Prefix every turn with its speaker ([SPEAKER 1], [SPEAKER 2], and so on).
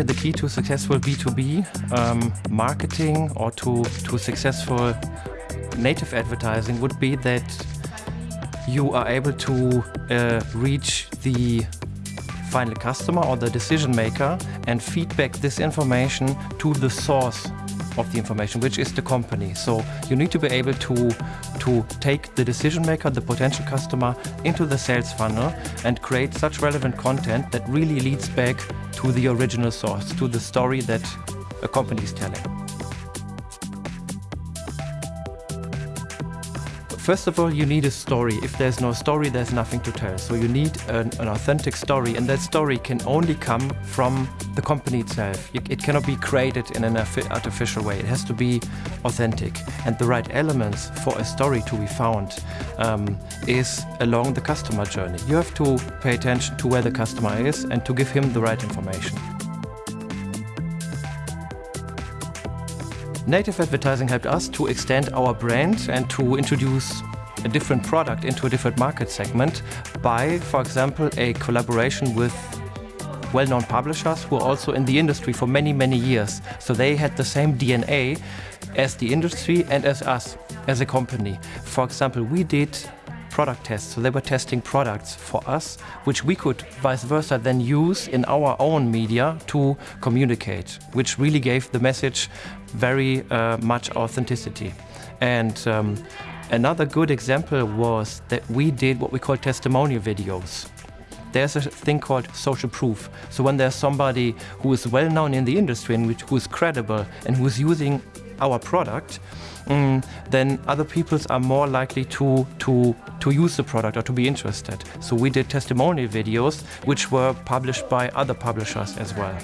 [SPEAKER 1] The key to successful B2B um, marketing or to, to successful native advertising would be that you are able to uh, reach the final customer or the decision maker and feedback this information to the source of the information, which is the company. So you need to be able to, to take the decision maker, the potential customer, into the sales funnel and create such relevant content that really leads back to the original source, to the story that a company is telling. First of all, you need a story. If there's no story, there's nothing to tell. So you need an, an authentic story, and that story can only come from the company itself. It cannot be created in an artificial way. It has to be authentic. And the right elements for a story to be found um, is along the customer journey. You have to pay attention to where the customer is and to give him the right information. Native advertising helped us to extend our brand and to introduce a different product into a different market segment by, for example, a collaboration with well-known publishers who are also in the industry for many, many years. So they had the same DNA as the industry and as us, as a company. For example, we did product tests. So they were testing products for us, which we could vice versa then use in our own media to communicate, which really gave the message very uh, much authenticity. And um, another good example was that we did what we call testimonial videos there's a thing called social proof. So when there's somebody who is well known in the industry and who is credible and who is using our product, mm, then other peoples are more likely to, to, to use the product or to be interested. So we did testimonial videos which were published by other publishers as well.